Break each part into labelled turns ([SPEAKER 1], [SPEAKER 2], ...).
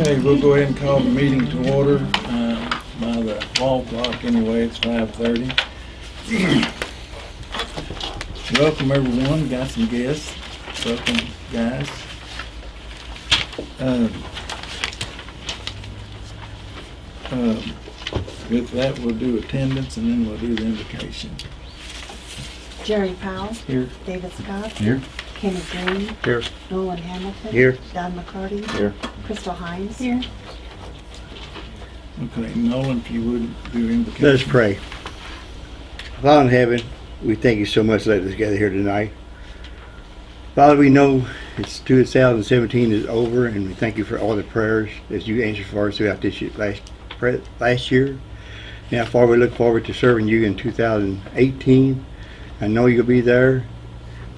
[SPEAKER 1] Okay, we'll go ahead and call the meeting to order, uh, by the wall clock anyway, it's five thirty. Welcome everyone, got some guests, welcome guys. Um, um, With that, we'll do attendance and then we'll do the invocation.
[SPEAKER 2] Jerry Powell,
[SPEAKER 1] Here.
[SPEAKER 2] David Scott,
[SPEAKER 3] Here.
[SPEAKER 2] Kenny Green,
[SPEAKER 3] Here.
[SPEAKER 2] Nolan Hamilton.
[SPEAKER 3] Here.
[SPEAKER 2] Don McCarty.
[SPEAKER 3] Here.
[SPEAKER 2] Crystal Hines. Here.
[SPEAKER 1] Okay, Nolan, if you would do invocation.
[SPEAKER 3] Let us pray. Father in heaven, we thank you so much for letting us gather here tonight. Father, we know it's 2017 is over, and we thank you for all the prayers that you answered for us throughout this year, last last year. Now, Father, we look forward to serving you in 2018. I know you'll be there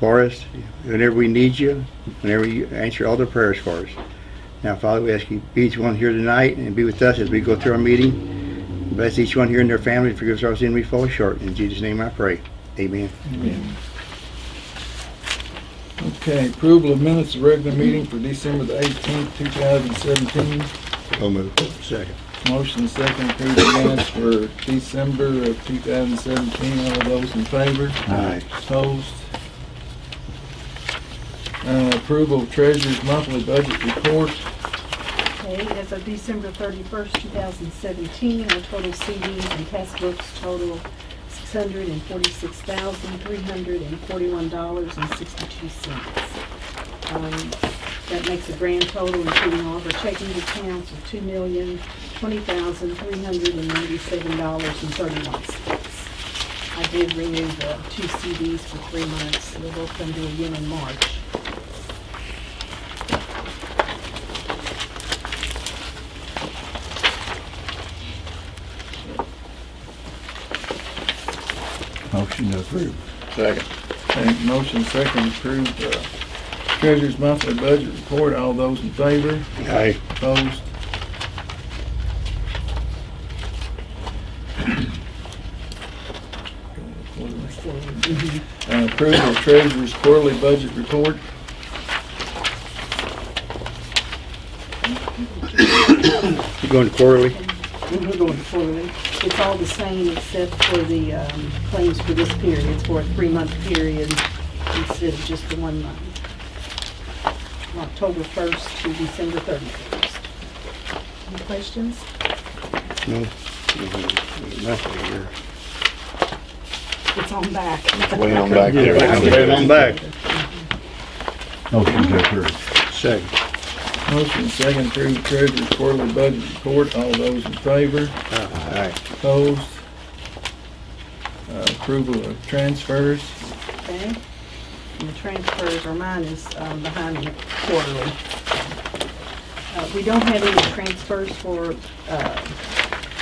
[SPEAKER 3] for us whenever we need you, whenever you answer all the prayers for us. Now, Father, we ask you be each one here tonight and be with us as we go through our meeting. Bless each one here and their family. Forgive us our sin we fall short. In Jesus' name I pray. Amen.
[SPEAKER 1] Amen. Okay, approval of minutes of regular meeting for December the eighteenth, two thousand seventeen.
[SPEAKER 3] So moved. Second.
[SPEAKER 1] Motion second, approve the minutes for December of two thousand seventeen. All those in favor?
[SPEAKER 3] Aye.
[SPEAKER 1] Opposed? Uh, approval of treasurer's monthly budget report.
[SPEAKER 4] Okay, as of December thirty-first, two thousand seventeen, our total CDs and test books total six hundred and forty-six thousand, three hundred and forty-one dollars and sixty-two cents. Um, That makes a grand total, including all of our checking accounts, of two million, twenty thousand, three hundred and ninety-seven dollars and thirty-one cents. I did renew the two CDs for three months, they'll both come due again in March.
[SPEAKER 3] Motion to approve. Second.
[SPEAKER 1] Okay, motion second, approve the treasurer's monthly budget report. All those in favor?
[SPEAKER 3] Aye.
[SPEAKER 1] Opposed? Uh, Approval of treasurer's quarterly budget report.
[SPEAKER 3] You going quarterly?
[SPEAKER 4] We're going forward. It's all the same except for the um, claims for this period. It's for a three-month period instead of just the one month. From October 1st to December 31st. Any questions?
[SPEAKER 3] No. Nothing here.
[SPEAKER 4] It's on back.
[SPEAKER 3] Way on back there. Way on back.
[SPEAKER 5] Motion to approve.
[SPEAKER 3] Second.
[SPEAKER 1] Motion second, through treasurer's quarterly budget report. All those in favor?
[SPEAKER 3] Aye.
[SPEAKER 1] Opposed? Uh, Approval of transfers.
[SPEAKER 4] Okay? And the transfers, are mine is um, behind me quarterly. Uh, We don't have any transfers for uh,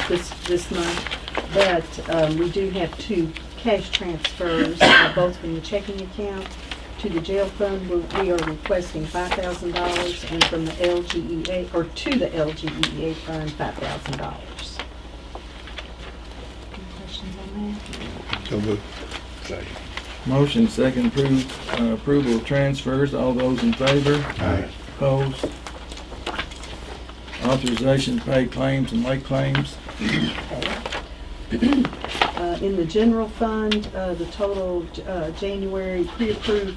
[SPEAKER 4] this, this month, but um, we do have two cash transfers, uh, both from the checking account to the jail fund. We- We are requesting $5,000 and from the LGEA, or to the LGEA fund, $5,000. Any questions on that?
[SPEAKER 3] So moved. Second.
[SPEAKER 1] Motion second, approve, uh, approval of transfers. All those in favor?
[SPEAKER 3] Aye.
[SPEAKER 1] Opposed? Authorization to pay claims and late claims.
[SPEAKER 4] Uh, In the general fund, uh, the total uh, January pre-approved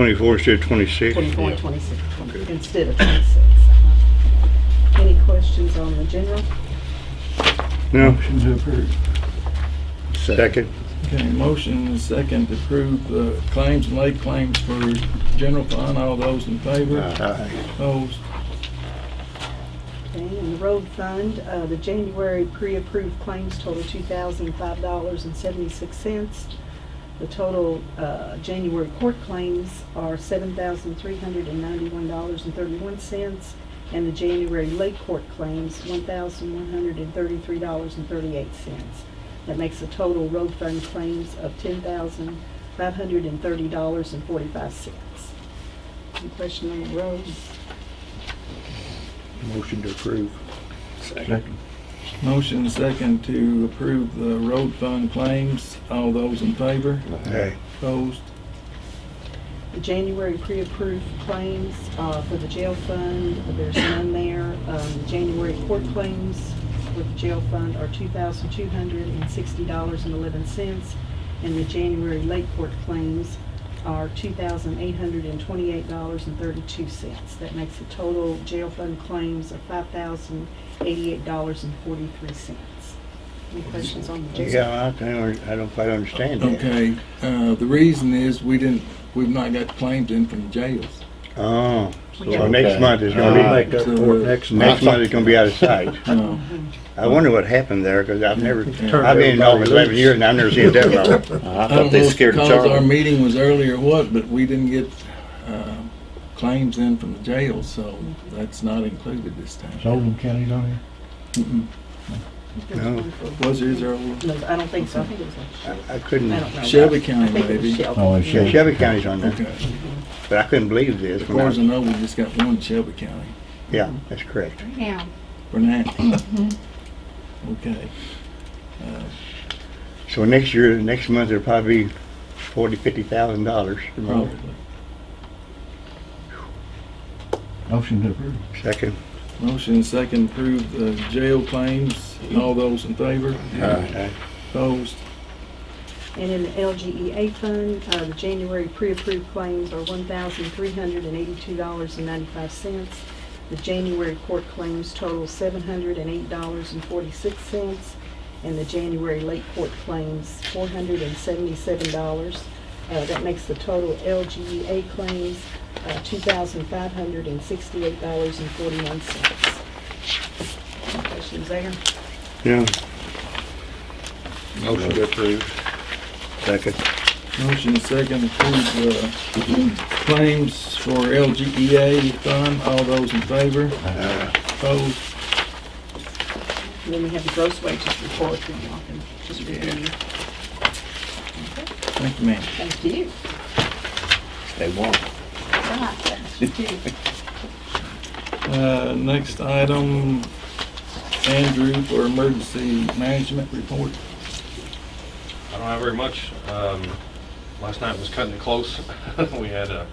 [SPEAKER 3] 24 instead of
[SPEAKER 4] 26?
[SPEAKER 3] 24
[SPEAKER 4] 26,
[SPEAKER 3] Okay.
[SPEAKER 4] instead of 26. Uh-huh. Any questions on the general?
[SPEAKER 3] No?
[SPEAKER 5] Motion to approve.
[SPEAKER 3] Second?
[SPEAKER 1] Okay, motion and second to approve the claims and late claims for general fund. All those in favor?
[SPEAKER 3] Aye.
[SPEAKER 1] Opposed?
[SPEAKER 4] Okay, and the road fund, uh, the January pre-approved claims total $2,005.76. The total, uh, January court claims are seven thousand three hundred and ninety-one dollars and thirty-one cents. And the January late court claims, one thousand one hundred and thirty-three dollars and thirty-eight cents. That makes a total road fund claims of ten thousand five hundred and thirty dollars and forty-five cents. Any question on the roads?
[SPEAKER 3] Motion to approve.
[SPEAKER 5] Second.
[SPEAKER 1] Motion second to approve the road fund claims. All those in favor?
[SPEAKER 3] Aye.
[SPEAKER 1] Opposed?
[SPEAKER 4] The January pre-approved claims uh, for the jail fund, there's none there. Um, the January court claims for the jail fund are two thousand two hundred and sixty dollars and eleven cents. And the January late court claims are two thousand eight hundred and twenty-eight dollars and thirty-two cents. That makes a total jail fund claims of five thousand eighty-eight dollars and forty-three cents. Any questions on the jail?
[SPEAKER 3] Yeah, I don't, I don't quite understand that.
[SPEAKER 1] Okay, uh, the reason is we didn't, we've not got claims in from the jails.
[SPEAKER 3] Oh, so
[SPEAKER 4] got-
[SPEAKER 3] next month is gonna
[SPEAKER 5] we
[SPEAKER 3] be,
[SPEAKER 5] make up for it next month.
[SPEAKER 3] next month is gonna be out of sight.
[SPEAKER 1] Uh,
[SPEAKER 3] I wonder what happened there, cause I've never,
[SPEAKER 5] Turned
[SPEAKER 3] I've been in
[SPEAKER 5] everybody
[SPEAKER 3] office eleven
[SPEAKER 5] loose.
[SPEAKER 3] years and I've never seen it that long.
[SPEAKER 5] I
[SPEAKER 1] I
[SPEAKER 5] thought
[SPEAKER 1] don't
[SPEAKER 5] they
[SPEAKER 1] know if
[SPEAKER 5] scared
[SPEAKER 1] because our
[SPEAKER 5] Charlie.
[SPEAKER 1] meeting was early or what, but we didn't get, claims in from the jail, so that's not included this time.
[SPEAKER 6] Oldham County's on here?
[SPEAKER 1] Mm-mm.
[SPEAKER 3] No.
[SPEAKER 1] Was there, is there,
[SPEAKER 4] No, I don't think so. I think it was like,
[SPEAKER 3] I I couldn't,
[SPEAKER 4] I don't know.
[SPEAKER 1] Shelby
[SPEAKER 4] I
[SPEAKER 1] County
[SPEAKER 4] think it was
[SPEAKER 1] maybe?
[SPEAKER 4] Shelby.
[SPEAKER 6] Oh, it's
[SPEAKER 3] yeah,
[SPEAKER 6] Shelby.
[SPEAKER 3] Shelby County's on there,
[SPEAKER 1] Okay,
[SPEAKER 3] but I couldn't believe this.
[SPEAKER 1] as
[SPEAKER 3] when
[SPEAKER 1] far as I
[SPEAKER 3] I-
[SPEAKER 1] know, we just got one in Shelby County
[SPEAKER 3] Yeah, that's correct.
[SPEAKER 2] Yeah.
[SPEAKER 1] for now. Okay. Uh,
[SPEAKER 3] So next year, next month, it'll probably be forty, fifty thousand dollars.
[SPEAKER 1] Probably.
[SPEAKER 6] Motion to approve.
[SPEAKER 3] Second.
[SPEAKER 1] Motion second approve the jail claims. All those in favor?
[SPEAKER 3] Aye.
[SPEAKER 1] Opposed?
[SPEAKER 4] And in the LGEA fund, uh, the January pre-approved claims are one thousand three hundred and eighty-two dollars and ninety-five cents. The January court claims total seven hundred and eight dollars and forty-six cents. And the January late court claims, four hundred and seventy-seven dollars. Uh, that makes the total LGEA claims, uh, two thousand five hundred and sixty-eight dollars and forty-one cents. Questions there?
[SPEAKER 3] Yeah. Motion to approve. Second.
[SPEAKER 1] Motion second approve the claims for LGEA fund. All those in favor?
[SPEAKER 3] Uh,
[SPEAKER 1] Opposed?
[SPEAKER 4] And then we have the gross wages report, and y'all can just review.
[SPEAKER 1] Thank you, ma'am.
[SPEAKER 2] Thank you.
[SPEAKER 5] They won't.
[SPEAKER 1] Uh, next item, Andrew for emergency management report.
[SPEAKER 7] I don't have very much. Um, last night was cutting it close. we had a,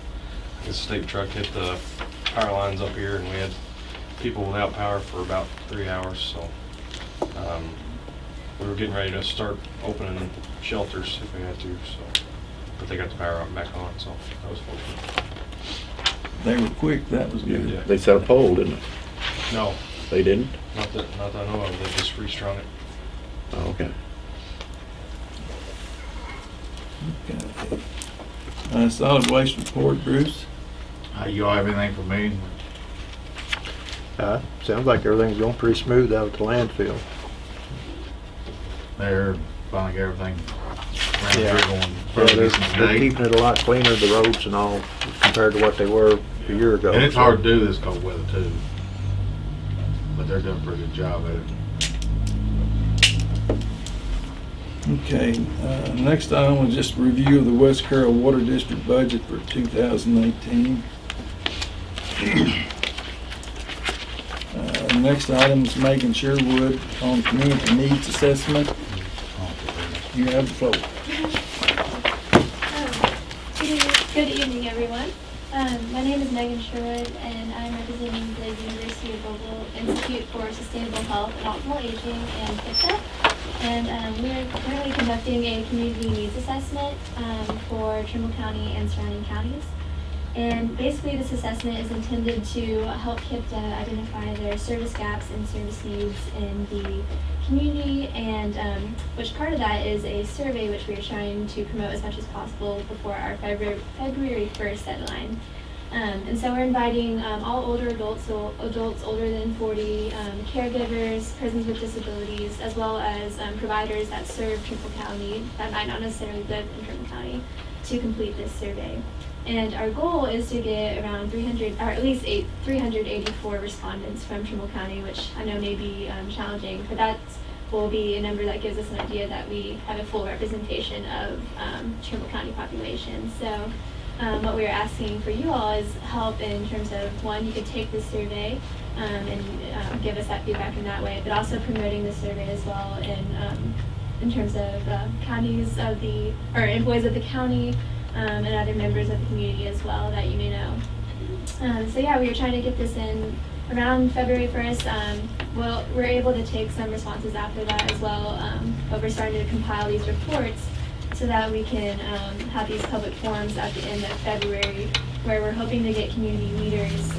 [SPEAKER 7] a state truck hit the power lines up here and we had people without power for about three hours, so. Um, we were getting ready to start opening shelters if we had to, so, but they got the power back on, so that was fortunate.
[SPEAKER 1] They were quick, that was good.
[SPEAKER 7] Yeah.
[SPEAKER 5] They set a pole, didn't they?
[SPEAKER 7] No,
[SPEAKER 5] They didn't?
[SPEAKER 7] not that, not that I know of, they just restrung it.
[SPEAKER 5] Oh, okay.
[SPEAKER 1] Okay. Uh, solid waste report, Bruce.
[SPEAKER 6] Uh, you all have anything for me?
[SPEAKER 8] Uh, sounds like everything's going pretty smooth out at the landfill.
[SPEAKER 6] They're finally got everything ran
[SPEAKER 8] Yeah.
[SPEAKER 6] through on
[SPEAKER 8] Yeah,
[SPEAKER 6] Friday
[SPEAKER 8] they're, they're
[SPEAKER 6] today.
[SPEAKER 8] keeping it a lot cleaner, the roads and all, compared to what they were a year ago.
[SPEAKER 6] And it's hard to do this cold weather too. But they're doing a pretty good job at it.
[SPEAKER 1] Okay, uh, next item was just review of the West Carroll Water District budget for 2018. Uh, Next item is Megan Sherwood on community needs assessment. You have the floor.
[SPEAKER 9] Good evening, everyone. Um, my name is Megan Sherwood, and I'm representing the University of Louisville Institute for Sustainable Health and Optimal Aging and PICSA. And um, we are currently conducting a community needs assessment um, for Trimble County and surrounding counties. And basically, this assessment is intended to help KIPDA identify their service gaps and service needs in the community, and um, which part of that is a survey which we are trying to promote as much as possible before our February, February 1st deadline. Um, and so we're inviting um, all older adults, so adults older than 40, um, caregivers, persons with disabilities, as well as um, providers that serve Trimble County that might not necessarily live in Trimble County to complete this survey. And our goal is to get around 300, or at least eight, 384 respondents from Trimble County, which I know may be um, challenging, but that will be a number that gives us an idea that we have a full representation of um, Trimble County population. So um, what we are asking for you all is help in terms of, one, you could take this survey um, and um, give us that feedback in that way, but also promoting the survey as well um, in terms of uh, counties of the, or employees of the county um, and other members of the community as well that you may know. Um, so yeah, we were trying to get this in around February 1st. Um, well, we're able to take some responses after that as well, um, but we're starting to compile these reports so that we can um, have these public forums at the end of February where we're hoping to get community leaders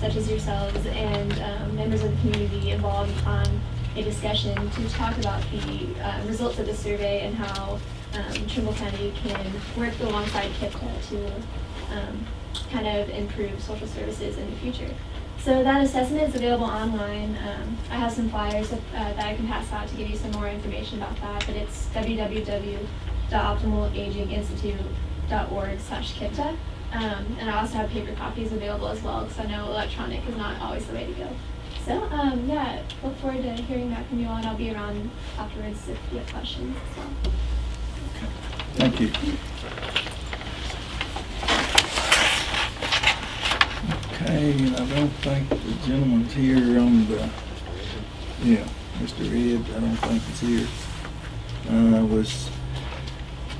[SPEAKER 9] such as yourselves and members of the community involved on a discussion to talk about the uh, results of the survey and how um, Trimble County can work alongside KIPDA to um, kind of improve social services in the future. So that assessment is available online. Um, I have some flyers uh, that I can pass out to give you some more information about that, but it's www.optimalaginginstitute.org slash KIPDA. Um, and I also have paper copies available as well, because I know electronic is not always the way to go. So, um, yeah, look forward to hearing back from you all, and I'll be around afterwards if you have questions as well.
[SPEAKER 1] Thank you. Okay, and I don't think the gentleman's here on the, yeah, Mr. Ed, I don't think he's here. Uh, was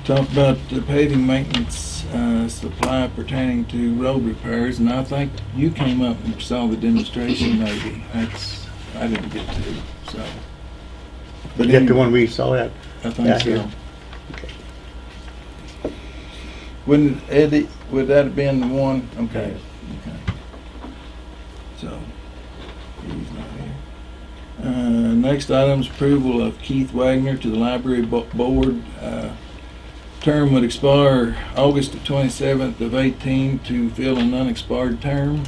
[SPEAKER 1] talked about the paving maintenance, uh, supply pertaining to road repairs, and I think you came up and saw the demonstration maybe. That's, I didn't get to, so. But
[SPEAKER 3] Is that the
[SPEAKER 1] anyway,
[SPEAKER 3] one we saw at?
[SPEAKER 1] I think so.
[SPEAKER 3] yeah.
[SPEAKER 1] Wouldn't Eddie, would that have been the one? Okay, okay. So, he's not here. Uh, next item is approval of Keith Wagner to the library bo- board. Uh, Term would expire August the twenty-seventh of eighteen to fill an unexpired term.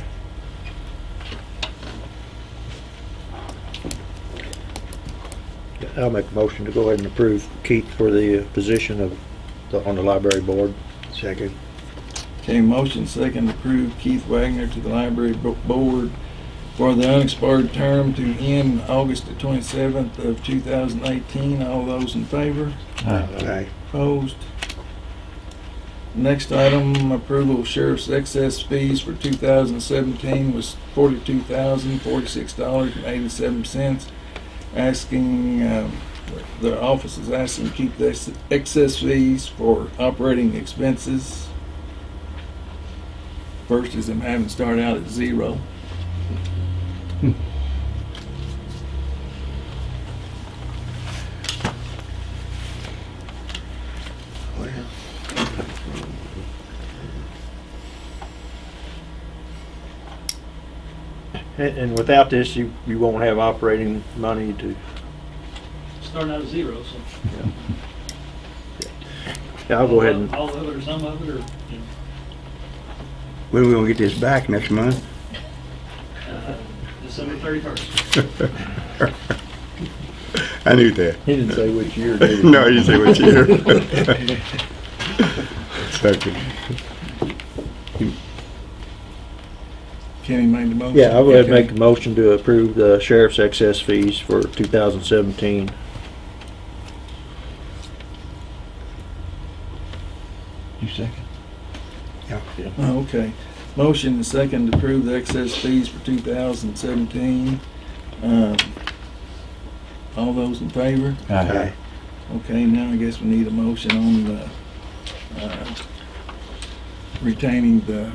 [SPEAKER 8] I'll make a motion to go ahead and approve Keith for the position of, the- on the library board.
[SPEAKER 3] Second.
[SPEAKER 1] Okay, motion second to approve Keith Wagner to the library bo- board for the unexpired term to end August the twenty-seventh of two thousand eighteen. All those in favor?
[SPEAKER 3] Aye.
[SPEAKER 1] Opposed? Next item, approval of sheriff's excess fees for two thousand seventeen was forty-two thousand, forty-six dollars and eighty-seven cents. Asking, um, the office is asking to keep the excess fees for operating expenses First is them having to start out at zero.
[SPEAKER 8] And, and without this, you, you won't have operating money to,
[SPEAKER 10] starting out at zero, so.
[SPEAKER 8] yeah, Yeah, I'll go ahead and,
[SPEAKER 10] All of it or some of it, or, you know,
[SPEAKER 3] When we gonna get this back next month?
[SPEAKER 10] uh, December thirty-first.
[SPEAKER 3] I knew that.
[SPEAKER 8] he didn't say which year, did he?
[SPEAKER 3] No, he didn't say which year. Second.
[SPEAKER 1] Kenny made the motion.
[SPEAKER 8] Yeah, I would go ahead and make
[SPEAKER 1] Okay.
[SPEAKER 8] a motion to approve the sheriff's excess fees for two thousand seventeen.
[SPEAKER 5] You second?
[SPEAKER 1] Oh, Okay. Motion and second to approve the excess fees for two thousand seventeen. Um, All those in favor?
[SPEAKER 3] Aye.
[SPEAKER 1] Okay, now I guess we need a motion on the, uh, retaining the,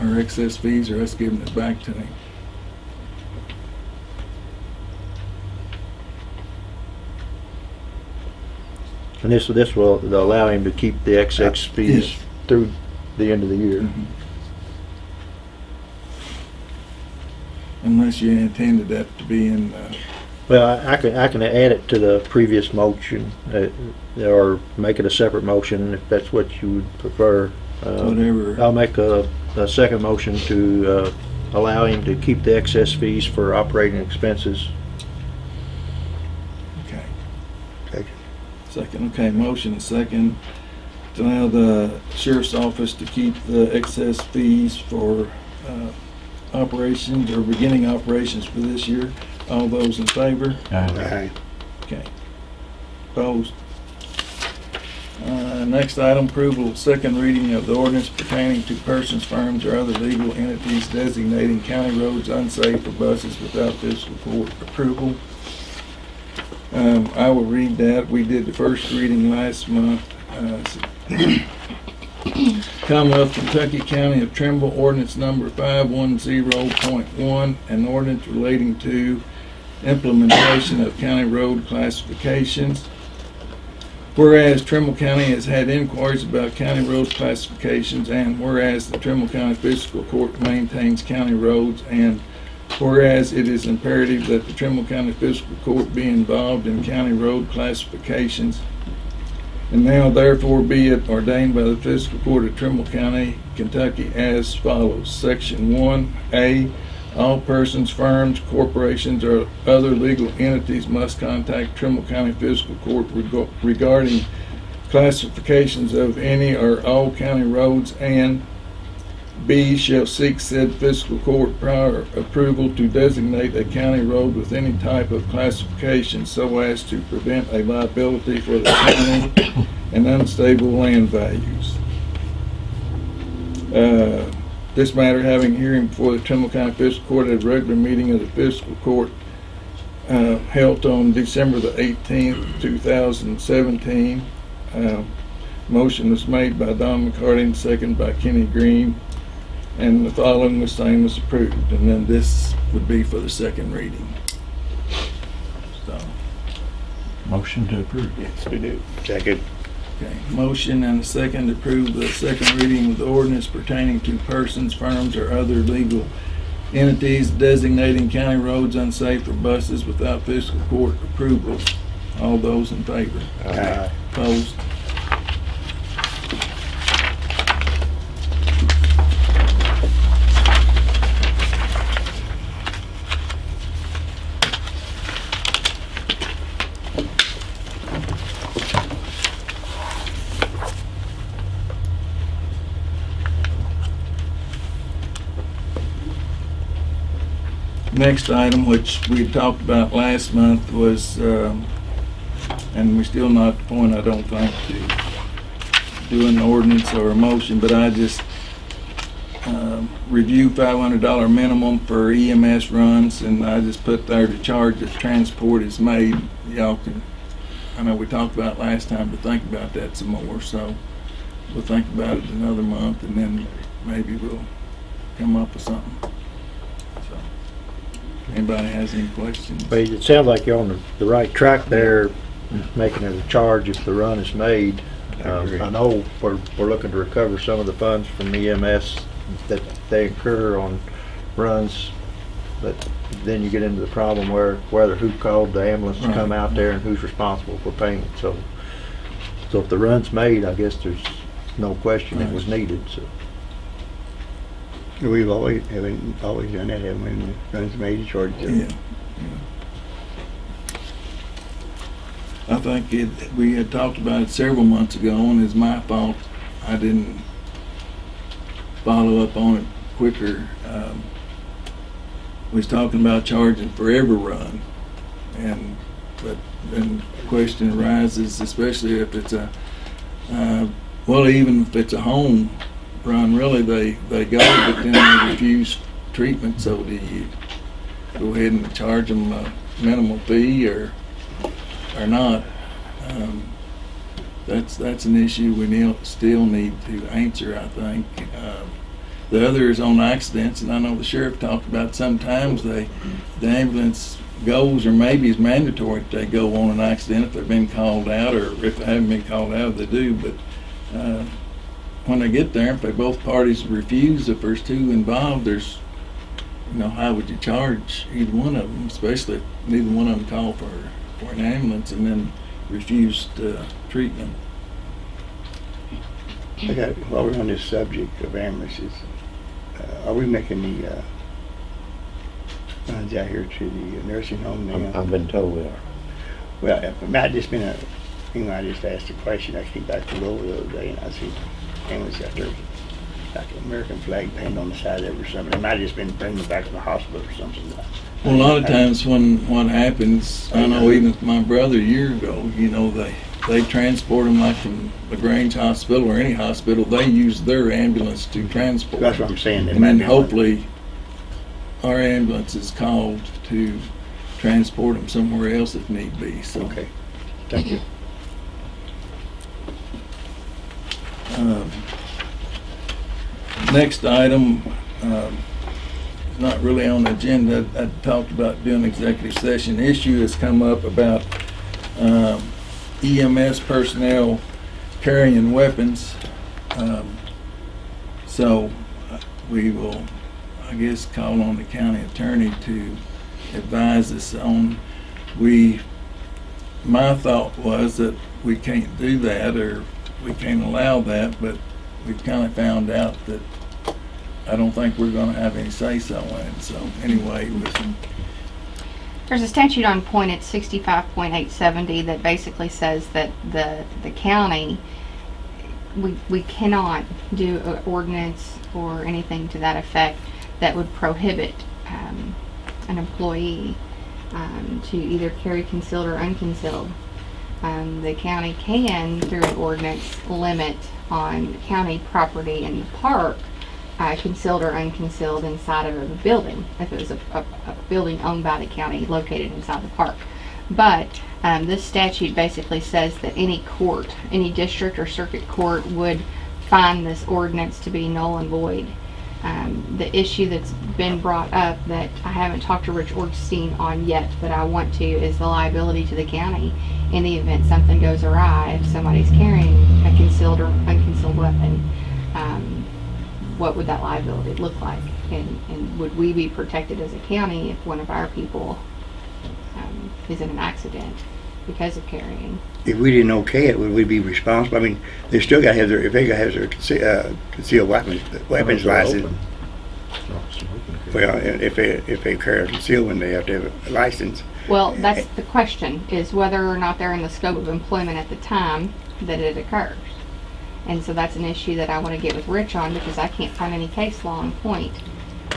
[SPEAKER 1] our excess fees or us giving it back to him.
[SPEAKER 8] And this, this will allow him to keep the excess
[SPEAKER 1] Uh,
[SPEAKER 8] fees
[SPEAKER 1] yes.
[SPEAKER 8] through the end of the year.
[SPEAKER 1] Mhm. Unless you intended that to be in, uh,
[SPEAKER 8] Well, I I can, I can add it to the previous motion, uh, or make it a separate motion if that's what you would prefer. Uh,
[SPEAKER 1] whatever.
[SPEAKER 8] I'll make a, a second motion to, uh, allow him to keep the excess fees for operating expenses.
[SPEAKER 1] Okay.
[SPEAKER 3] Second.
[SPEAKER 1] Second, okay, motion and second to allow the sheriff's office to keep the excess fees for uh, operations or beginning operations for this year. All those in favor?
[SPEAKER 3] Aye.
[SPEAKER 1] Okay. Opposed? Uh, Next item, approval of second reading of the ordinance pertaining to persons, firms, or other legal entities designating county roads unsafe for buses without fiscal court approval. Um, I will read that. We did the first reading last month. Uh, Commonwealth Kentucky County of Trimble ordinance number 510.1, an ordinance relating to implementation of county road classifications. Whereas Trimble County has had inquiries about county road classifications, and whereas the Trimble County Fiscal Court maintains county roads, and whereas it is imperative that the Trimble County Fiscal Court be involved in county road classifications, and now therefore be it ordained by the Fiscal Court of Trimble County, Kentucky as follows. Section one, A, all persons, firms, corporations, or other legal entities must contact Trimble County Fiscal Court reg- regarding classifications of any or all county roads, and B, shall seek said fiscal court prior approval to designate a county road with any type of classification so as to prevent a liability for the county and unstable land values. Uh, This matter having hearing before the Trimble County Fiscal Court at a regular meeting of the fiscal court uh, held on December the 18th, 2017. Uh, Motion was made by Don McCarty and second by Kenny Green. And the following was same as approved. And then this would be for the second reading. So,
[SPEAKER 5] Motion to approve.
[SPEAKER 3] Yes, we do. Second.
[SPEAKER 1] Okay, motion and a second to approve the second reading of the ordinance pertaining to persons, firms, or other legal entities designating county roads unsafe for buses without fiscal court approval. All those in favor?
[SPEAKER 3] Aye.
[SPEAKER 1] Opposed? Next item, which we talked about last month, was, um, and we're still not at the point, I don't think, to do an ordinance or a motion, but I just um, review five hundred dollar minimum for EMS runs, and I just put there to charge if transport is made. Y'all can, I know we talked about last time, but think about that some more, so we'll think about it another month, and then maybe we'll come up with something. So, Anybody has any questions?
[SPEAKER 8] But it sounds like you're on the, the right track there, making it a charge if the run is made.
[SPEAKER 3] I
[SPEAKER 8] Um. I know we're, we're looking to recover some of the funds from EMS that they incur on runs, but then you get into the problem where, whether who called the ambulance to come out there and who's responsible for payment, so. So if the run's made, I guess there's no question it was needed, so.
[SPEAKER 3] We've always, haven't always done that, haven't we? The made, charge
[SPEAKER 1] Yeah. yeah. I think it, we had talked about it several months ago, and it's my fault I didn't follow up on it quicker. Um, was talking about charging for every run, and, but then the question arises, especially if it's a, uh, well, even if it's a home run, really, they, they go, but then they refuse treatment, so do you go ahead and charge them a minimal fee or, or not? Um, That's, that's an issue we need, still need to answer, I think. Um, The other is on accidents, and I know the sheriff talked about sometimes they, the ambulance goes, or maybe it's mandatory that they go on an accident if they've been called out, or if they haven't been called out, they do, but, uh, when they get there, if they both parties refuse, if there's two involved, there's, you know, how would you charge either one of them, especially if neither one of them called for, for an ambulance and then refused, uh, treatment?
[SPEAKER 3] I got, while we're on this subject of ambulances, uh, are we making the, uh, runs out here to the nursing home
[SPEAKER 8] I'm-
[SPEAKER 3] now?
[SPEAKER 8] I've been told we are.
[SPEAKER 3] Well, it might just been a know, I just asked a question, I came back to Louisville the other day, and I see ambulance out there, like an American flag painted on the side of it or something, it might have just been them back to the hospital or something.
[SPEAKER 1] Well, a lot of times when what happens, I know even my brother a year ago, you know, they, they transport them like from LaGrange Hospital or any hospital, they use their ambulance to transport.
[SPEAKER 3] That's what I'm saying.
[SPEAKER 1] And then
[SPEAKER 3] be one-
[SPEAKER 1] hopefully, our ambulance is called to transport them somewhere else if need be, so.
[SPEAKER 3] Okay, thank you.
[SPEAKER 1] Um, Next item, um, not really on the agenda. I talked about doing executive session. Issue has come up about um, EMS personnel carrying weapons. Um, So uh, we will, I guess, call on the county attorney to advise us on, we, my thought was that we can't do that or we can't allow that, but we've kind of found out that I don't think we're gonna have any say-so in it. So anyway, was
[SPEAKER 11] There's a statute on point, at sixty-five point eight seventy, that basically says that the, the county, we, we cannot do an ordinance or anything to that effect that would prohibit, um, an employee, um, to either carry concealed or unconcealed. Um, the county can, through an ordinance, limit on county property in the park, uh, concealed or unconcealed inside of a building, if it was a, a, a building owned by the county located inside the park. But um, this statute basically says that any court, any district or circuit court would find this ordinance to be null and void. Um, the issue that's been brought up that I haven't talked to Rich Orgstein on yet, but I want to, is the liability to the county in the event something goes awry, if somebody's carrying a concealed or unconcealed weapon. Um, what would that liability look like? And, and would we be protected as a county if one of our people um, is in an accident because of carrying?
[SPEAKER 3] If we didn't okay it, would we be responsible? I mean, they still gotta have their, if they gotta have their conce- uh, concealed weapons, weapons license.
[SPEAKER 8] open. So we can-
[SPEAKER 3] Well, if they, if they carry a concealed one, they have to have a license.
[SPEAKER 11] Well, that's the question, is whether or not they're in the scope of employment at the time that it occurs. And so that's an issue that I want to get with Rich on because I can't find any case law on point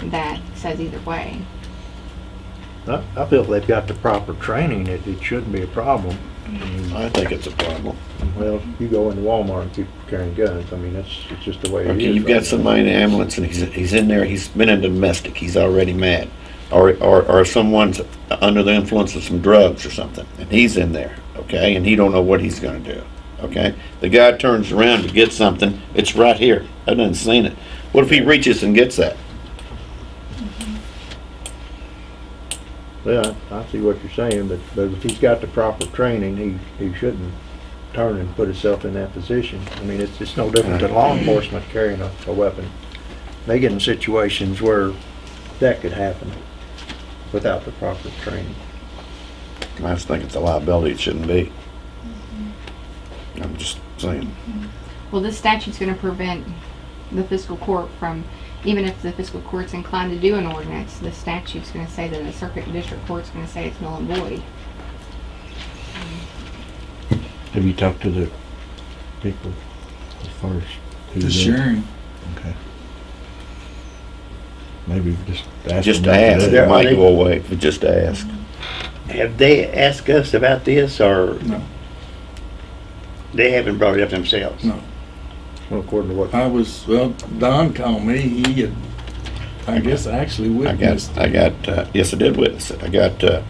[SPEAKER 11] that says either way.
[SPEAKER 8] I, I feel if they've got the proper training, it, it shouldn't be a problem. I mean,
[SPEAKER 12] I think it's a problem.
[SPEAKER 8] Well, you go into Walmart and people carrying guns, I mean, that's, it's just the way it is.
[SPEAKER 12] Okay, you've
[SPEAKER 8] right
[SPEAKER 12] got somebody in the ambulance and he's, he's in there, he's been in domestic, he's already mad. Or, or, or someone's under the influence of some drugs or something, and he's in there, okay, and he don't know what he's gonna do, okay? The guy turns around to get something, it's right here, I done seen it. What if he reaches and gets that?
[SPEAKER 8] Yeah, I I see what you're saying, but, but if he's got the proper training, he, he shouldn't turn and put himself in that position. I mean, it's, it's no different than law enforcement carrying a, a weapon. They get in situations where that could happen without the proper training.
[SPEAKER 12] I just think it's a liability, it shouldn't be. Mm-hmm. I'm just saying.
[SPEAKER 11] Well, this statute's going to prevent the fiscal court from, even if the fiscal court's inclined to do an ordinance, the statute's going to say that the circuit district court's going to say it's null and void.
[SPEAKER 5] Have you talked to the people as far as who's
[SPEAKER 1] the
[SPEAKER 5] in?
[SPEAKER 1] sharing.
[SPEAKER 5] Okay. Maybe just ask
[SPEAKER 12] Just
[SPEAKER 5] them not to
[SPEAKER 12] ask,
[SPEAKER 5] do
[SPEAKER 12] it
[SPEAKER 5] it.
[SPEAKER 12] might go away, if we just ask.
[SPEAKER 3] Have they asked us about this, or
[SPEAKER 1] No,
[SPEAKER 3] they haven't brought it up themselves?
[SPEAKER 1] no.
[SPEAKER 8] Well, according to what,
[SPEAKER 1] I was, well, Don called me. He had, I guess, actually witnessed
[SPEAKER 12] I got,
[SPEAKER 1] witnessed.
[SPEAKER 12] I got, uh, yes, I did witness it. I got, uh,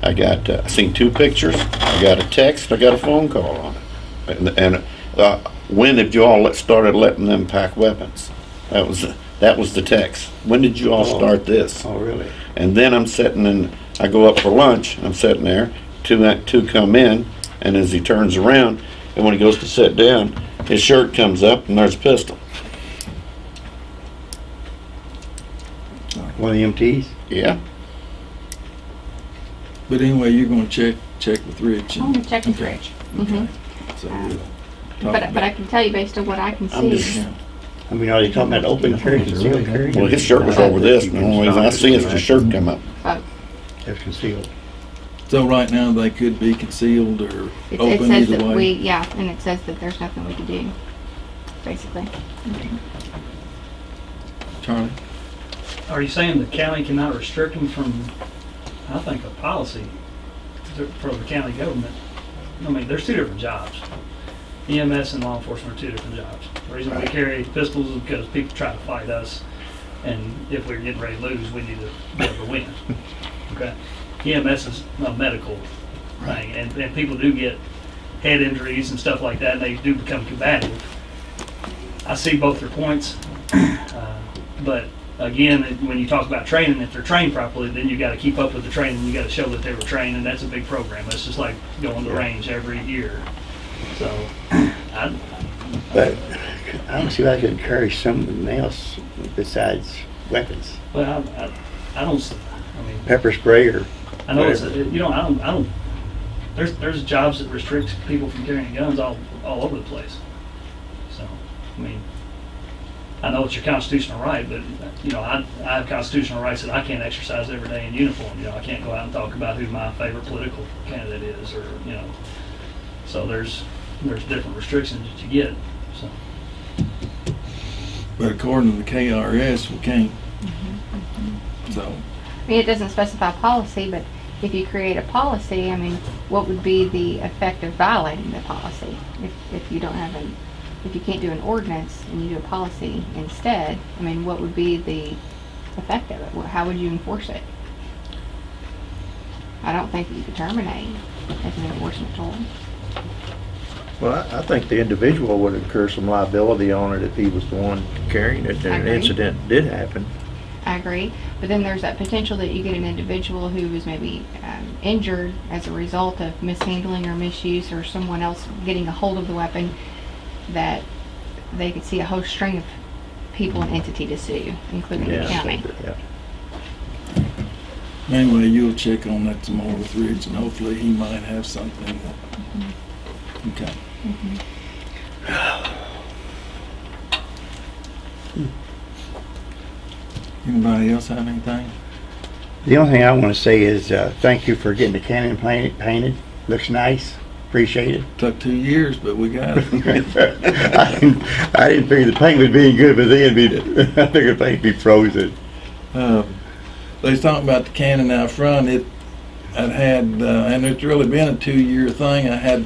[SPEAKER 12] I got, uh, I seen two pictures, I got a text, I got a phone call on it. And, and, uh, when did you all let- started letting them pack weapons? That was, that was the text. When did you all
[SPEAKER 3] Oh.
[SPEAKER 12] start this?
[SPEAKER 3] Oh, really?
[SPEAKER 12] And then I'm sitting and, I go up for lunch, I'm sitting there, two, two come in, and as he turns around, and when he goes to sit down, his shirt comes up and there's a pistol.
[SPEAKER 3] One of the EMTs?
[SPEAKER 12] Yeah,
[SPEAKER 1] But anyway, you're gonna check, check with Rich.
[SPEAKER 11] I'm going to check with
[SPEAKER 1] Okay.
[SPEAKER 11] Rich. hmm
[SPEAKER 1] So
[SPEAKER 11] Um,
[SPEAKER 1] we'll
[SPEAKER 11] But, but I can tell you based on what I can
[SPEAKER 12] I'm
[SPEAKER 11] see.
[SPEAKER 12] just-
[SPEAKER 1] Yeah.
[SPEAKER 3] I mean, are you talking about open carry, concealed carry?
[SPEAKER 12] well, his shirt was over this, and the only reason I see is the shirt come up.
[SPEAKER 11] uh,
[SPEAKER 3] That's concealed.
[SPEAKER 1] So right now, they could be concealed or
[SPEAKER 11] It, it
[SPEAKER 1] open
[SPEAKER 11] says
[SPEAKER 1] either
[SPEAKER 11] that we,
[SPEAKER 1] way.
[SPEAKER 11] yeah, and it says that there's nothing we can do, basically.
[SPEAKER 1] Charlie?
[SPEAKER 10] Are you saying the county cannot restrict them from, I think, a policy to- for the county government? I mean, there's two different jobs. EMS and law enforcement are two different jobs. The reason we carry pistols is because people try to fight us, and if we're getting ready to lose, we need to be able to win. Okay? EMS is a medical thing, and, and people do get head injuries and stuff like that, and they do become combative. I see both their points, uh, but again, when you talk about training, if they're trained properly, then you gotta keep up with the training, you gotta show that they were trained, and that's a big program. It's just like going to the range every year. So, I,
[SPEAKER 3] But I don't see why I could encourage something else besides weapons,
[SPEAKER 10] well, I, I, I don't, s- I mean,
[SPEAKER 3] pepper spray or
[SPEAKER 10] I know it's,
[SPEAKER 3] whatever.
[SPEAKER 10] you know, I don't, I don't, there's, there's jobs that restrict people from carrying guns all, all over the place. So, I mean, I know it's your constitutional right, but, you know, I, I have constitutional rights that I can't exercise every day in uniform. You know, I can't go out and talk about who my favorite political candidate is, or, you know. So there's, there's different restrictions that you get, so.
[SPEAKER 1] But according to the KRS, we can't. Mm-hmm, mm-hmm. So,
[SPEAKER 11] I mean, it doesn't specify policy, but if you create a policy, I mean, what would be the effect of violating the policy? If, if you don't have an, if you can't do an ordinance and you do a policy instead, I mean, what would be the effect of it? How would you enforce it? I don't think that you could terminate as an enforcement tool.
[SPEAKER 8] Well, I, I think the individual would incur some liability on it if he was the one carrying it and an incident did happen.
[SPEAKER 11] I agree, but then there's that potential that you get an individual who is maybe um, injured as a result of mishandling or misuse or someone else getting a hold of the weapon that they could see a whole string of people and entity to sue, including the county.
[SPEAKER 8] yeah.
[SPEAKER 1] anyway, you'll check on that tomorrow more with Rich, and hopefully he might have something. Mm-hmm. Okay. Mm-hmm. Hmm. Anybody else have anything?
[SPEAKER 3] The only thing I want to say is, uh, thank you for getting the cannon painted, painted. Looks nice. Appreciate it.
[SPEAKER 1] Took two years, but we got it.
[SPEAKER 3] I didn't, I didn't figure the paint was being good, but then be, I figured the paint would be frozen.
[SPEAKER 1] Um, they was talking about the cannon out front. It, I'd had, uh, and it's really been a two-year thing. I had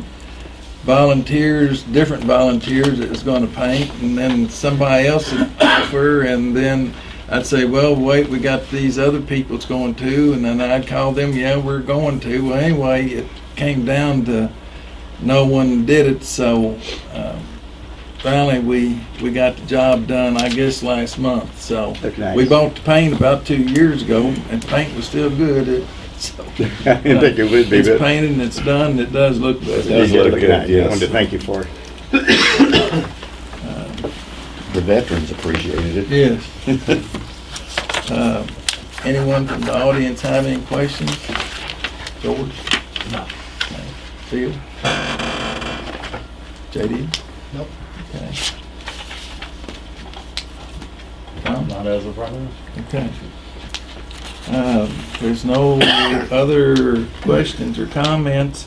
[SPEAKER 1] volunteers, different volunteers that was going to paint, and then somebody else would offer, and then I'd say, well, wait, we got these other people that's going to, and then I'd call them, yeah, we're going to. Well, anyway, it came down to no one did it, so um, finally we we got the job done. I guess last month. So
[SPEAKER 3] nice.
[SPEAKER 1] we bought the paint about two years ago, and paint was still good. It, so,
[SPEAKER 3] I didn't think it would be,
[SPEAKER 1] It's
[SPEAKER 3] but.
[SPEAKER 1] painted and it's done. and It does look good.
[SPEAKER 3] It
[SPEAKER 1] better.
[SPEAKER 12] does
[SPEAKER 3] did
[SPEAKER 12] look
[SPEAKER 3] look
[SPEAKER 12] good,
[SPEAKER 3] nice. I
[SPEAKER 12] yes.
[SPEAKER 3] wanted to thank you for it.
[SPEAKER 12] The veterans appreciated it.
[SPEAKER 1] Yes. uh, anyone from the audience have any questions? George? No. Phil? JD?
[SPEAKER 6] Nope.
[SPEAKER 1] Okay. Tom?
[SPEAKER 6] Not as of right now.
[SPEAKER 1] Okay. Um, There's no other questions or comments.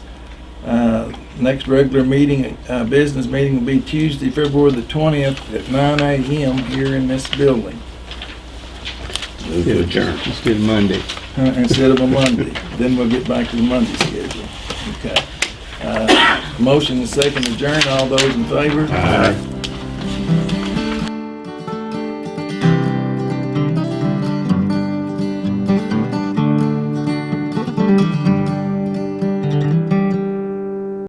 [SPEAKER 1] Uh, Next regular meeting, uh, business meeting will be Tuesday, February the 20th at 9 a.m. here in this building
[SPEAKER 12] Move to adjourn.
[SPEAKER 3] Let's do it Monday.
[SPEAKER 1] uh, instead of a Monday. Then we'll get back to the Monday schedule. Okay. Uh, Motion and second adjourn. All those in favor? Aye.